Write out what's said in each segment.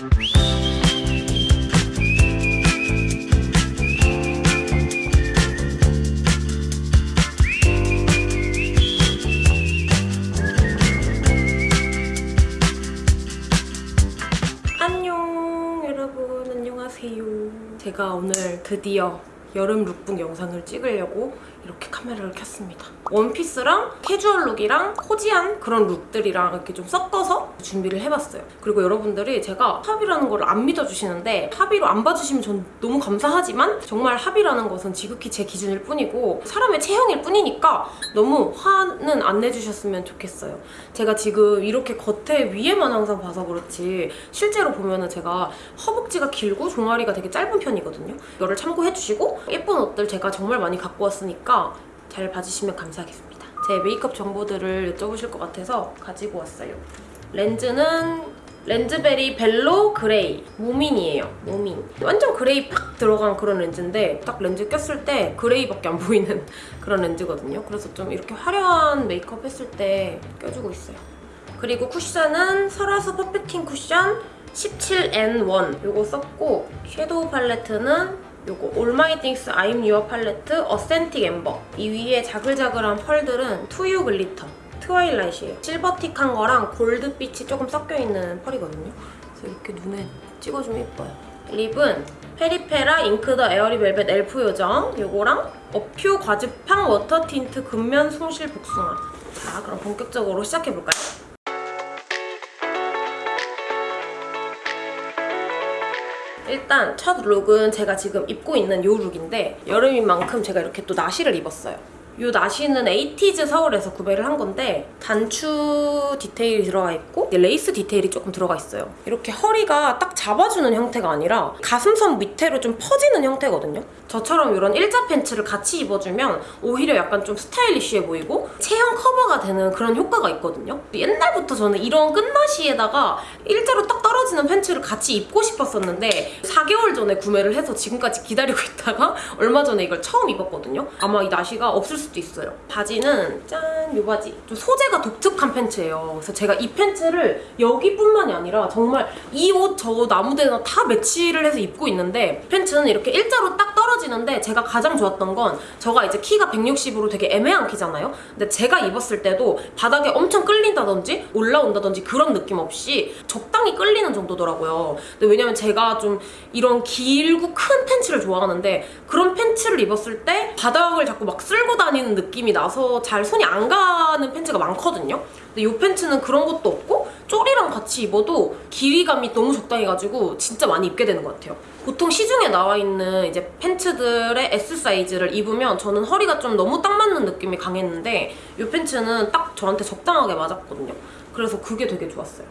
안녕 여러분. 안녕하세요. 제가 오늘 드디어 여름 룩북 영상을 찍으려고 이렇게 카메라를 켰습니다. 원피스랑 casual look이랑 cozy한 그런 look들이랑 이렇게 좀 섞어서 준비를 해봤어요. 그리고 여러분들이 제가 하비라는 걸 안 믿어주시는데 하비로 안 봐주시면 전 너무 감사하지만 정말 하비라는 것은 지극히 제 기준일 뿐이고 사람의 체형일 뿐이니까 너무 화는 안 내주셨으면 좋겠어요. 제가 지금 이렇게 겉에 위에만 항상 봐서 그렇지 실제로 보면 은 제가 허벅지가 길고 종아리가 되게 짧은 편이거든요. 이거를 참고해주시고 예쁜 옷들 제가 정말 많이 갖고 왔으니까 잘 봐주시면 감사하겠습니다. 제 메이크업 정보들을 여쭤보실 것 같아서 가지고 왔어요. 렌즈는 렌즈베리 벨로 gray 모민이에요. 모민. 완전 gray 팍 들어간 그런 렌즈인데 딱 렌즈 꼈을 때 gray밖에 안 보이는 그런 렌즈거든요. 그래서 좀 이렇게 화려한 메이크업 했을 때 껴주고 있어요. 그리고 쿠션은 설화수 perfecting cushion 17N1 요거 썼고 shadow 팔레트는 요거 All My Things I'm Your 팔레트 Authentic Amber 이 위에 자글자글한 펄들은 투유 glitter twilight예요. silver틱한 거랑 gold빛이 조금 섞여있는 펄이거든요. 그래서 이렇게 눈에 찍어주면 예뻐요. lip은 페리페라 Ink the Airy Velvet 엘프 요정 요거랑 어퓨 과즙팡 water tint 근면 숭실 복숭아. 자 그럼 본격적으로 시작해볼까요? 일단 첫 look은 제가 지금 입고 있는 이 look인데 여름인 만큼 제가 이렇게 또 나시를 입었어요. 이 나시는 에이티즈 서울에서 구매를 한 건데 단추 디테일이 들어가 있고 레이스 디테일이 조금 들어가 있어요. 이렇게 허리가 딱 잡아주는 형태가 아니라 가슴선 밑으로 좀 퍼지는 형태거든요. 저처럼 이런 일자 팬츠를 같이 입어주면 오히려 약간 좀 stylish해 보이고 체형 커버가 되는 그런 효과가 있거든요. 옛날부터 저는 이런 끈나시에다가 일자로 딱 떨어지는 팬츠를 같이 입고 싶었었는데 4개월 전에 구매를 해서 지금까지 기다리고 있다가 얼마 전에 이걸 처음 입었거든요. 아마 이 나시가 없을 수도 있어요. 바지는 짠! 이 바지. 좀 소재가 독특한 팬츠예요. 그래서 제가 이 팬츠를 여기뿐만이 아니라 정말 이 옷 저 옷 아무 데나 다 매치를 해서 입고 있는데 팬츠는 이렇게 일자로 딱 떨어지는데 제가 가장 좋았던 건 저가 이제 키가 160으로 되게 애매한 키잖아요. 근데 제가 입었을 때도 바닥에 엄청 끌린다든지 올라온다든지 그런 느낌 없이 적당히 끌리는 정도더라고요. 근데 왜냐면 제가 좀 이런 길고 큰 팬츠를 좋아하는데 그런 팬츠를 입었을 때 바닥을 자꾸 막 쓸고 다니는 느낌이 나서 잘 손이 안 가는 팬츠가 많거든요. 근데 이 팬츠는 그런 것도 없고 쪼리랑 같이 입어도 길이감이 너무 적당해가지고 진짜 많이 입게 되는 것 같아요. 보통 시중에 나와 있는 이제 팬츠들의 S 사이즈를 입으면 저는 허리가 좀 너무 딱 맞는 느낌이 강했는데 이 팬츠는 딱 저한테 적당하게 맞았거든요. 그래서 그게 되게 좋았어요.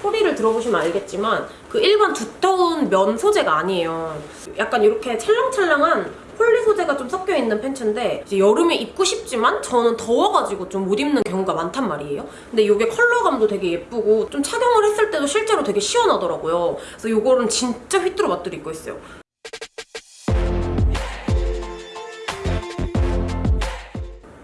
소리를 들어보시면 알겠지만 그 일반 두터운 면 소재가 아니에요. 약간 이렇게 찰랑찰랑한 폴리 소재가 좀 섞여있는 팬츠인데 이제 여름에 입고 싶지만 저는 더워가지고 좀 못 입는 경우가 많단 말이에요. 근데 이게 컬러감도 되게 예쁘고 좀 착용을 했을 때도 실제로 되게 시원하더라고요. 그래서 이거는 진짜 휘뚜루 마뚜루 입고 있어요.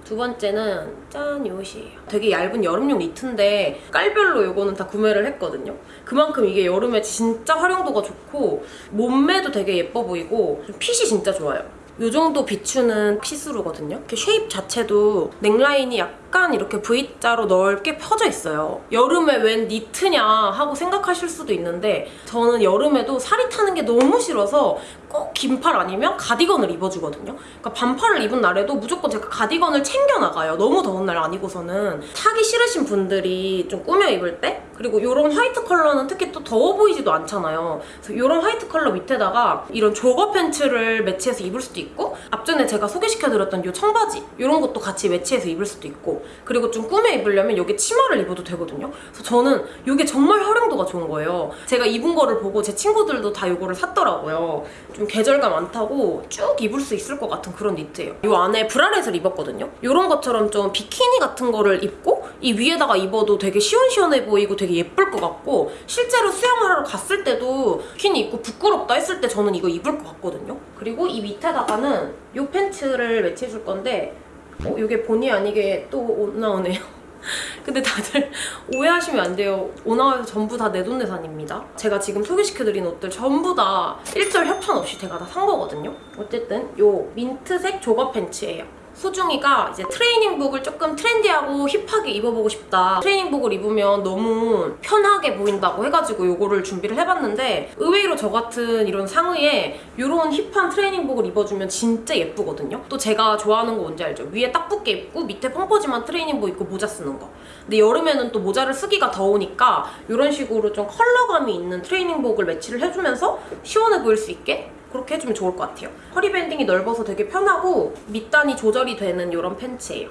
두 번째는 짠! 이 옷이에요. 되게 얇은 여름용 니트인데 깔별로 이거는 다 구매를 했거든요. 그만큼 이게 여름에 진짜 활용도가 좋고 몸매도 되게 예뻐 보이고 핏이 진짜 좋아요. 이 정도 비치는 see-through거든요. 이렇게 shape 자체도 넥라인이 약간 이렇게 V자로 넓게 펴져 있어요. 여름에 웬 니트냐 하고 생각하실 수도 있는데 저는 여름에도 살이 타는 게 너무 싫어서 꼭 긴팔 아니면 가디건을 입어주거든요. 그러니까 반팔을 입은 날에도 무조건 제가 가디건을 챙겨나가요. 너무 더운 날 아니고서는. 타기 싫으신 분들이 좀 꾸며 입을 때 그리고 이런 화이트 컬러는 특히 또 더워 보이지도 않잖아요. 그래서 이런 화이트 컬러 밑에다가 이런 jogger 팬츠를 매치해서 입을 수도 있고 앞전에 제가 소개시켜드렸던 이 청바지 이런 것도 같이 매치해서 입을 수도 있고 그리고 좀 꾸며 입으려면 여기 치마를 입어도 되거든요. 그래서 저는 이게 정말 활용도가 좋은 거예요. 제가 입은 거를 보고 제 친구들도 다 이거를 샀더라고요. 좀 계절감 안 타고 쭉 입을 수 있을 것 같은 그런 니트예요. 이 안에 브라렛을 입었거든요. 이런 것처럼 좀 비키니 같은 거를 입고 이 위에다가 입어도 되게 시원시원해 보이고 되게 예쁠 것 같고 실제로 수영을 하러 갔을 때도 비키니 입고 부끄럽다 했을 때 저는 이거 입을 것 같거든요. 그리고 이 밑에다가는 이 팬츠를 매치해줄 건데 어, 이게 본의 아니게 또옷 나오네요. 근데 다들 오해하시면 안 돼요. 오나와에서 전부 다 내 돈내산입니다. 제가 지금 소개시켜드린 옷들 전부 다 일절 협찬 없이 제가 다 산 거거든요. 어쨌든 요 민트색 조거 팬츠예요. 소중이가 이제 트레이닝복을 조금 트렌디하고 힙하게 입어보고 싶다. 트레이닝복을 입으면 너무 편하게 보인다고 해가지고 요거를 준비를 해봤는데 의외로 저 같은 이런 상의에 이런 힙한 트레이닝복을 입어주면 진짜 예쁘거든요. 또 제가 좋아하는 거 뭔지 알죠? 위에 딱 붙게 입고 밑에 펑퍼짐한 트레이닝복 입고 모자 쓰는 거. 근데 여름에는 또 모자를 쓰기가 더우니까 이런 식으로 좀 컬러감이 있는 트레이닝복을 매치를 해주면서 시원해 보일 수 있게 그렇게 해주면 좋을 것 같아요. 허리 밴딩이 넓어서 되게 편하고 밑단이 조절이 되는 이런 팬츠예요.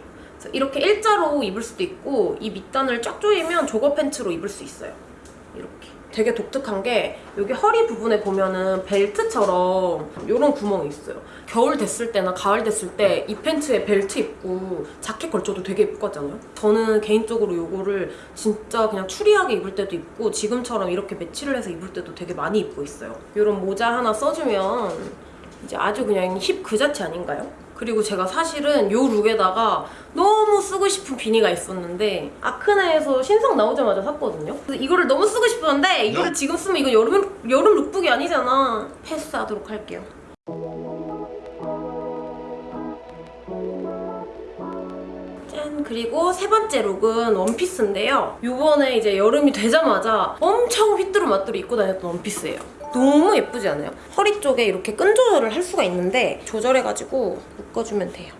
이렇게 일자로 입을 수도 있고 이 밑단을 쫙 조이면 조거 팬츠로 입을 수 있어요. 되게 독특한 게 여기 허리 부분에 보면은 벨트처럼 이런 구멍이 있어요. 겨울 됐을 때나 가을 됐을 때 이 팬츠에 벨트 입고 자켓 걸쳐도 되게 예쁠 것 같잖아요? 저는 개인적으로 이거를 진짜 그냥 추리하게 입을 때도 입고 지금처럼 이렇게 매치를 해서 입을 때도 되게 많이 입고 있어요. 이런 모자 하나 써주면 이제 아주 그냥 힙 그 자체 아닌가요? 그리고 제가 사실은 요 look에다가 너무 쓰고 싶은 비니가 있었는데 아크네에서 신상 나오자마자 샀거든요. 그래서 이거를 너무 쓰고 싶었는데 이거를 지금 쓰면 이거 여름 여름 lookbook이 아니잖아. 패스하도록 할게요. 짠! 그리고 세 번째 look은 원피스인데요. 요번에 이제 여름이 되자마자 엄청 휘뚜루마뚜루 입고 다녔던 원피스예요. 너무 예쁘지 않아요? 허리 쪽에 이렇게 끈 조절을 할 수가 있는데 조절해가지고 묶어주면 돼요.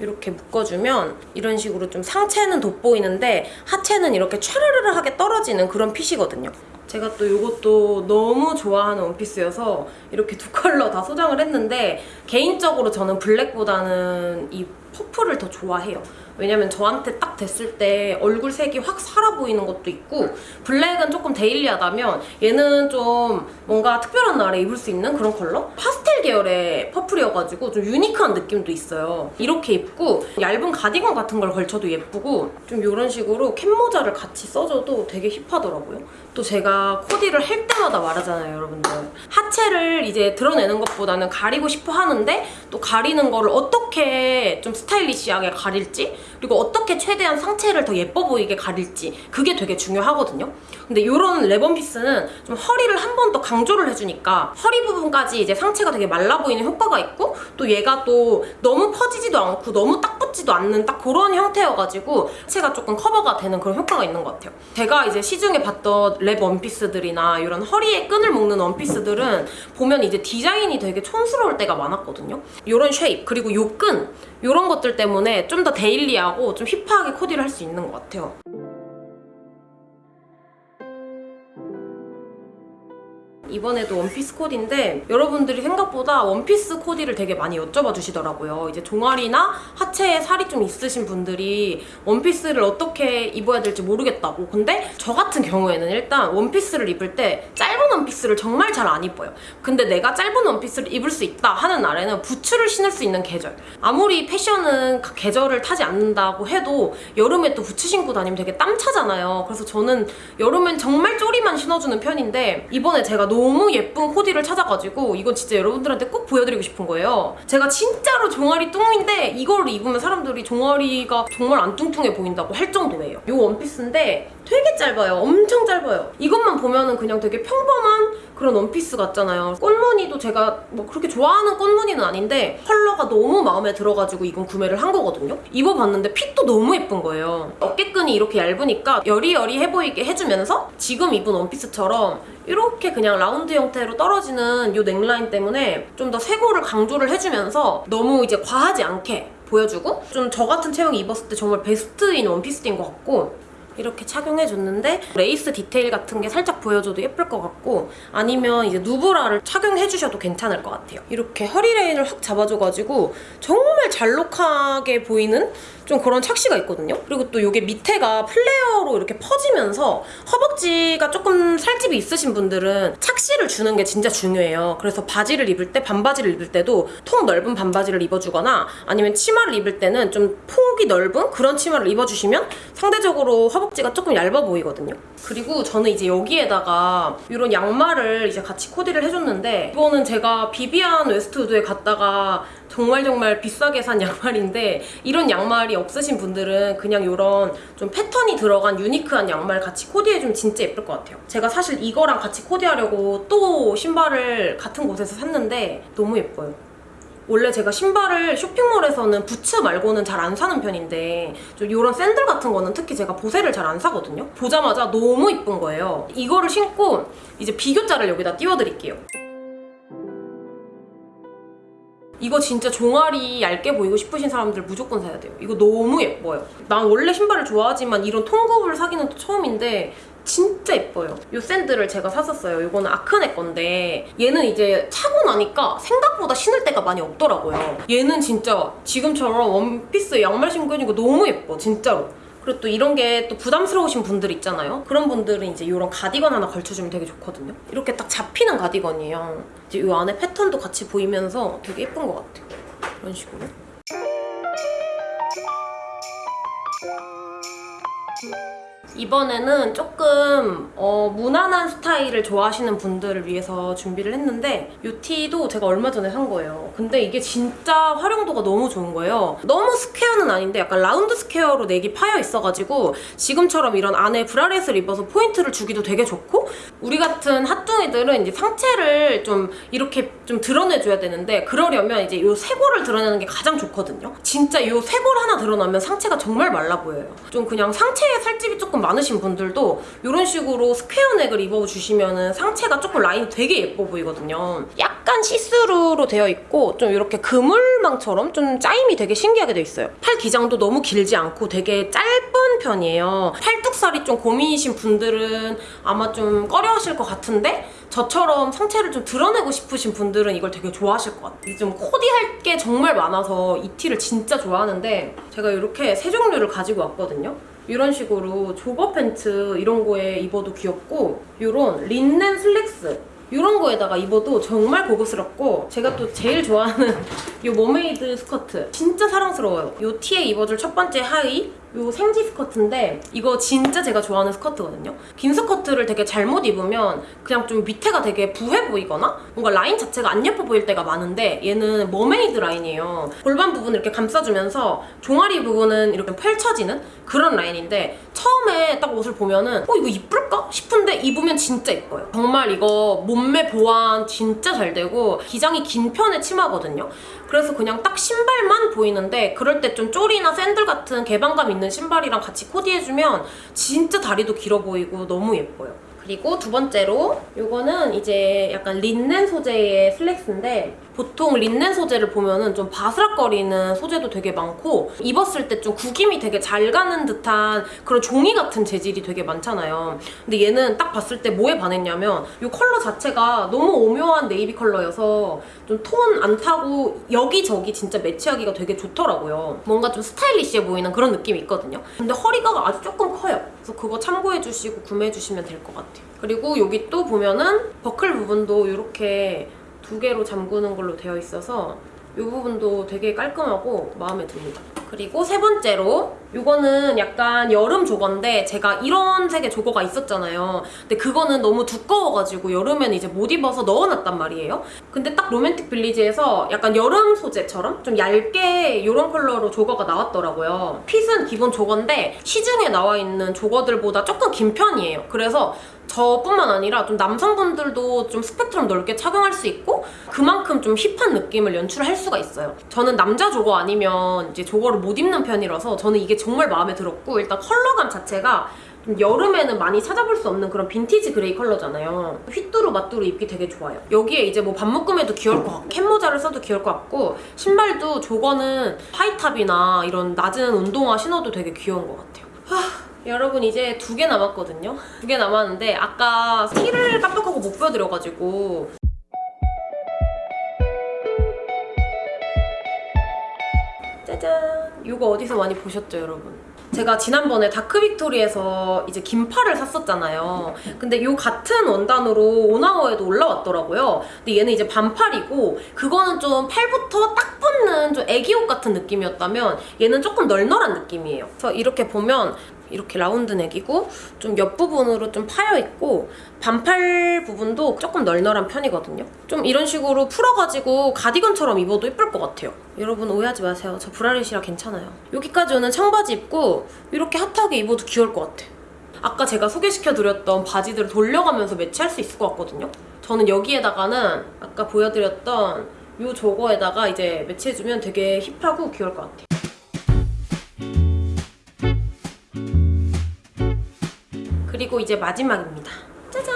이렇게 묶어주면 이런 식으로 좀 상체는 돋보이는데 하체는 이렇게 촤르르르하게 떨어지는 그런 핏이거든요. 제가 또 이것도 너무 좋아하는 원피스여서 이렇게 두 컬러 다 소장을 했는데 개인적으로 저는 블랙보다는 이 퍼플을 더 좋아해요. 왜냐면 저한테 딱 댔을 때 얼굴 색이 확 살아 보이는 것도 있고 블랙은 조금 daily하다면 얘는 좀 뭔가 특별한 날에 입을 수 있는 그런 컬러? 파스텔 계열의 purple이어가지고 좀 unique한 느낌도 있어요. 이렇게 입고 얇은 가디건 같은 걸 걸쳐도 예쁘고 좀 이런 식으로 캡모자를 같이 써줘도 되게 hip하더라고요. 또 제가 코디를 할 때마다 말하잖아요, 여러분들. 하체를 이제 드러내는 것보다는 가리고 싶어 하는데 또 가리는 거를 어떻게 좀 stylish하게 가릴지 그리고 어떻게 최대한 상체를 더 예뻐 보이게 가릴지 그게 되게 중요하거든요. 근데 이런 랩 원피스는 좀 허리를 한 번 더 강조를 해주니까 허리 부분까지 이제 상체가 되게 말라 보이는 효과가 있고 또 얘가 또 너무 퍼지지도 않고 너무 딱 붙지도 않는 딱 그런 형태여가지고 하체가 조금 커버가 되는 그런 효과가 있는 것 같아요. 제가 이제 시중에 봤던 랩 원피스들이나 이런 허리에 끈을 묶는 원피스들은 보면 이제 디자인이 되게 촌스러울 때가 많았거든요. 이런 shape 그리고 요 끈 이런 것들 때문에 좀 더 daily하고 좀 hip하게 코디를 할 수 있는 것 같아요. 이번에도 원피스 코디인데 여러분들이 생각보다 원피스 코디를 되게 많이 여쭤봐 주시더라고요. 이제 종아리나 하체에 살이 좀 있으신 분들이 원피스를 어떻게 입어야 될지 모르겠다고. 근데 저 같은 경우에는 일단 원피스를 입을 때 짧은 원피스를 정말 잘 안 입어요. 근데 내가 짧은 원피스를 입을 수 있다 하는 날에는 부츠를 신을 수 있는 계절. 아무리 패션은 그 계절을 타지 않는다고 해도 여름에 또 부츠 신고 다니면 되게 땀 차잖아요. 그래서 저는 여름엔 정말 쪼리만 신어주는 편인데 이번에 제가 너무 예쁜 코디를 찾아가지고 이건 진짜 여러분들한테 꼭 보여드리고 싶은 거예요. 제가 진짜로 종아리 뚱인데 이걸 입으면 사람들이 종아리가 정말 안 뚱뚱해 보인다고 할 정도예요. 이 원피스인데 되게 짧아요. 엄청 짧아요. 이것만 보면은 그냥 되게 평범한 그런 원피스 같잖아요. 꽃무늬도 제가 뭐 그렇게 좋아하는 꽃무늬는 아닌데 컬러가 너무 마음에 들어가지고 이건 구매를 한 거거든요. 입어봤는데 핏도 너무 예쁜 거예요. 어깨끈이 이렇게 얇으니까 여리여리해 보이게 해주면서 지금 입은 원피스처럼 이렇게 그냥 라운드 형태로 떨어지는 이 넥라인 때문에 좀 더 쇄골을 강조를 해주면서 너무 이제 과하지 않게 보여주고 좀 저 같은 체형이 입었을 때 정말 베스트인 원피스인 것 같고 이렇게 착용해줬는데 레이스 디테일 같은 게 살짝 보여줘도 예쁠 것 같고 아니면 이제 누브라를 착용해주셔도 괜찮을 것 같아요. 이렇게 허리 라인을 확 잡아줘가지고 정말 잘록하게 보이는 좀 그런 착시가 있거든요. 그리고 또 이게 밑에가 플레어로 이렇게 퍼지면서 허벅지가 조금 살집이 있으신 분들은 착시를 주는 게 진짜 중요해요. 그래서 바지를 입을 때 반바지를 입을 때도 통 넓은 반바지를 입어주거나 아니면 치마를 입을 때는 좀 폭이 넓은 그런 치마를 입어주시면 상대적으로 허벅지가 조금 얇아 보이거든요. 그리고 저는 이제 여기에다가 이런 양말을 이제 같이 코디를 해줬는데 이거는 제가 비비안 웨스트우드에 갔다가 정말 정말 비싸게 산 양말인데 이런 양말이 없으신 분들은 그냥 이런 좀 패턴이 들어간 unique한 양말 같이 코디해주면 진짜 예쁠 것 같아요. 제가 사실 이거랑 같이 코디하려고 또 신발을 같은 곳에서 샀는데 너무 예뻐요. 원래 제가 신발을 쇼핑몰에서는 부츠 말고는 잘 안 사는 편인데 좀 이런 샌들 같은 거는 특히 제가 보세를 잘 안 사거든요. 보자마자 너무 이쁜 거예요. 이거를 신고 이제 비교자를 여기다 띄워드릴게요. 이거 진짜 종아리 얇게 보이고 싶으신 사람들 무조건 사야 돼요. 이거 너무 예뻐요. 난 원래 신발을 좋아하지만 이런 통굽을 사기는 또 처음인데 진짜 예뻐요. 이 샌들을 제가 샀었어요. 이거는 아크네 건데 얘는 이제 차고 나니까 생각보다 신을 데가 많이 없더라고요. 얘는 진짜 지금처럼 원피스 양말 신고 있는 거 너무 예뻐. 진짜로. 그리고 또 이런 게 또 부담스러우신 분들 있잖아요. 그런 분들은 이제 이런 가디건 하나 걸쳐주면 되게 좋거든요. 이렇게 딱 잡히는 가디건이에요. 이제 이 안에 패턴도 같이 보이면서 되게 예쁜 것 같아요. 이런 식으로. 이번에는 조금 어, 무난한 스타일을 좋아하시는 분들을 위해서 준비를 했는데 이 티도 제가 얼마 전에 산 거예요. 근데 이게 진짜 활용도가 너무 좋은 거예요. 너무 square는 아닌데 약간 라운드 square로 neck이 파여 있어가지고 지금처럼 이런 안에 bralette을 입어서 포인트를 주기도 되게 좋고 우리 같은 하뚱이들은 이제 상체를 좀 이렇게 좀 드러내줘야 되는데 그러려면 이제 이 쇄골을 드러내는 게 가장 좋거든요. 진짜 이 쇄골 하나 드러나면 상체가 정말 말라 보여요. 좀 그냥 상체에 살집이 조금 많으신 분들도 이런 식으로 square neck을 입어주시면 상체가 조금 라인이 되게 예뻐 보이거든요. 약간 시스루로 되어 있고 좀 이렇게 그물망처럼 좀 짜임이 되게 신기하게 돼 있어요. 팔 기장도 너무 길지 않고 되게 짧은 편이에요. 팔뚝살이 좀 고민이신 분들은 아마 좀 꺼려하실 것 같은데 저처럼 상체를 좀 드러내고 싶으신 분들은 이걸 되게 좋아하실 것 같아요. 좀 코디할 게 정말 많아서 이 티를 진짜 좋아하는데 제가 이렇게 세 종류를 가지고 왔거든요. 이런 식으로 jogger pants 이런 거에 입어도 귀엽고 이런 린넨 슬랙스 이런 거에다가 입어도 정말 고급스럽고 제가 또 제일 좋아하는 이 mermaid 스커트 진짜 사랑스러워요. 이 티에 입어줄 첫 번째 하의 이 생지 스커트인데 이거 진짜 제가 좋아하는 스커트거든요. 긴 스커트를 되게 잘못 입으면 그냥 좀 밑에가 되게 부해 보이거나 뭔가 라인 자체가 안 예뻐 보일 때가 많은데 얘는 mermaid 라인이에요. 골반 부분을 이렇게 감싸주면서 종아리 부분은 이렇게 펼쳐지는 그런 라인인데 처음에 딱 옷을 보면은 어 이거 이쁠까 싶은데 입으면 진짜 예뻐요. 정말 이거 몸매 보완 진짜 잘 되고 기장이 긴 편의 치마거든요. 그래서 그냥 딱 신발만 보이는데 그럴 때 좀 쪼리나 샌들 같은 개방감 있는 신발이랑 같이 코디해주면 진짜 다리도 길어 보이고 너무 예뻐요. 그리고 두 번째로 이거는 이제 약간 린넨 소재의 슬랙스인데 보통 린넨 소재를 보면은 좀 바스락거리는 소재도 되게 많고 입었을 때 좀 구김이 되게 잘 가는 듯한 그런 종이 같은 재질이 되게 많잖아요. 근데 얘는 딱 봤을 때 뭐에 반했냐면 이 컬러 자체가 너무 오묘한 네이비 컬러여서 좀 톤 안 타고 여기저기 진짜 매치하기가 되게 좋더라고요. 뭔가 좀 스타일리시해 보이는 그런 느낌이 있거든요. 근데 허리가 아주 조금 커요. 그래서 그거 참고해주시고 구매해주시면 될 것 같아요. 그리고 여기 또 보면은 버클 부분도 이렇게 두 개로 잠그는 걸로 되어 있어서 이 부분도 되게 깔끔하고 마음에 듭니다. 그리고 세 번째로 이거는 약간 여름 조거인데 제가 이런 색의 조거가 있었잖아요. 근데 그거는 너무 두꺼워가지고 여름에는 이제 못 입어서 넣어놨단 말이에요. 근데 딱 로맨틱 빌리지에서 약간 여름 소재처럼 좀 얇게 이런 컬러로 jogger가 나왔더라고요. 핏은 기본 jogger인데 시중에 나와 있는 jogger들보다 조금 긴 편이에요. 그래서 저뿐만 아니라 좀 남성분들도 좀 스펙트럼 넓게 착용할 수 있고 그만큼 좀 힙한 느낌을 연출할 수가 있어요. 저는 남자 jogger 아니면 이제 jogger를 못 입는 편이라서 저는 이게 정말 마음에 들었고 일단 컬러감 자체가 좀 여름에는 많이 찾아볼 수 없는 그런 빈티지 그레이 컬러잖아요. 휘뚜루 마뚜루 입기 되게 좋아요. 여기에 이제 뭐 반묶음에도 귀여울 것 같고 캡모자를 써도 귀여울 것 같고 신발도 jogger는 high top이나 이런 낮은 운동화 신어도 되게 귀여운 것 같아요. 하... 여러분 이제 두 개 남았거든요? 두 개 남았는데 아까 티를 깜빡하고 못 보여드려가지고 짜잔! 이거 어디서 많이 보셨죠, 여러분? 제가 지난번에 다크 빅토리에서 이제 긴팔을 샀었잖아요. 근데 이 같은 원단으로 오나워에도 올라왔더라고요. 근데 얘는 이제 반팔이고 그거는 좀 팔부터 딱 붙는 좀 애기옷 같은 느낌이었다면 얘는 조금 널널한 느낌이에요. 그래서 이렇게 보면 이렇게 라운드 넥이고 좀 옆부분으로 좀 파여있고 반팔 부분도 조금 널널한 편이거든요. 좀 이런 식으로 풀어가지고 가디건처럼 입어도 예쁠 것 같아요. 여러분 오해하지 마세요. 저 브라렛이라 괜찮아요. 여기까지 오는 청바지 입고 이렇게 핫하게 입어도 귀여울 것 같아. 아까 제가 소개시켜드렸던 바지들을 돌려가면서 매치할 수 있을 것 같거든요. 저는 여기에다가는 아까 보여드렸던 요 저거에다가 이제 매치해주면 되게 힙하고 귀여울 것 같아요. 그리고 이제 마지막입니다. 짜잔!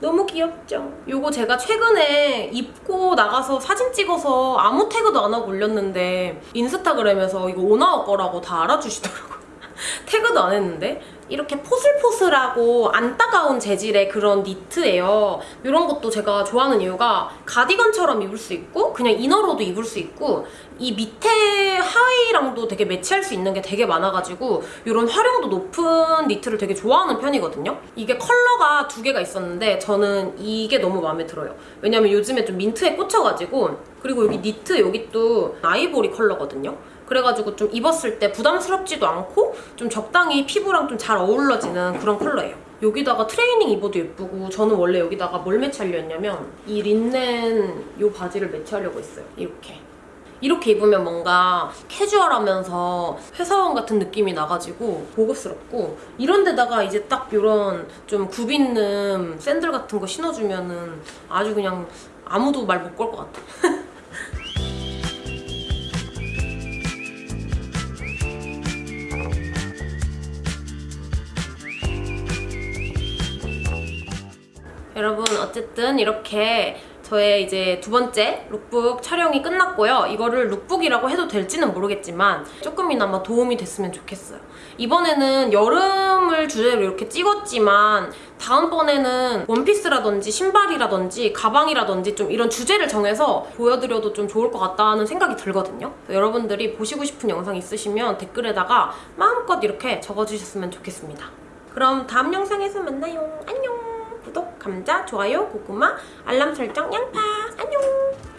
너무 귀엽죠? 요거 제가 최근에 입고 나가서 사진 찍어서 아무 태그도 안 하고 올렸는데 인스타그램에서 이거 오나워 거라고 다 알아주시더라고요. 태그도 안 했는데 이렇게 포슬포슬하고 안 따가운 재질의 그런 니트예요. 이런 것도 제가 좋아하는 이유가 가디건처럼 입을 수 있고 그냥 이너로도 입을 수 있고 이 밑에 하의랑도 되게 매치할 수 있는 게 되게 많아가지고 이런 활용도 높은 니트를 되게 좋아하는 편이거든요. 이게 컬러가 두 개가 있었는데 저는 이게 너무 마음에 들어요. 왜냐면 요즘에 좀 민트에 꽂혀가지고 그리고 여기 니트 여기 또 아이보리 컬러거든요. 그래가지고 좀 입었을 때 부담스럽지도 않고 좀 적당히 피부랑 좀 잘 어우러지는 그런 컬러예요. 여기다가 트레이닝 입어도 예쁘고 저는 원래 여기다가 뭘 매치하려 했냐면 이 린넨 이 바지를 매치하려고 했어요. 이렇게. 이렇게 입으면 뭔가 캐주얼하면서 회사원 같은 느낌이 나가지고 고급스럽고 이런 데다가 이제 딱 이런 좀 굽 있는 샌들 같은 거 신어주면 은 아주 그냥 아무도 말 못 걸 것 같아. 여러분 어쨌든 이렇게 저의 이제 두 번째 룩북 촬영이 끝났고요. 이거를 lookbook이라고 해도 될지는 모르겠지만 조금이나마 도움이 됐으면 좋겠어요. 이번에는 여름을 주제로 이렇게 찍었지만 다음번에는 원피스라든지 신발이라든지 가방이라든지 좀 이런 주제를 정해서 보여드려도 좀 좋을 것 같다는 생각이 들거든요. 여러분들이 보시고 싶은 영상 있으시면 댓글에다가 마음껏 이렇게 적어주셨으면 좋겠습니다. 그럼 다음 영상에서 만나요. 안녕! 구독, 감자, 좋아요, 고구마, 알람 설정, 양파. 안녕!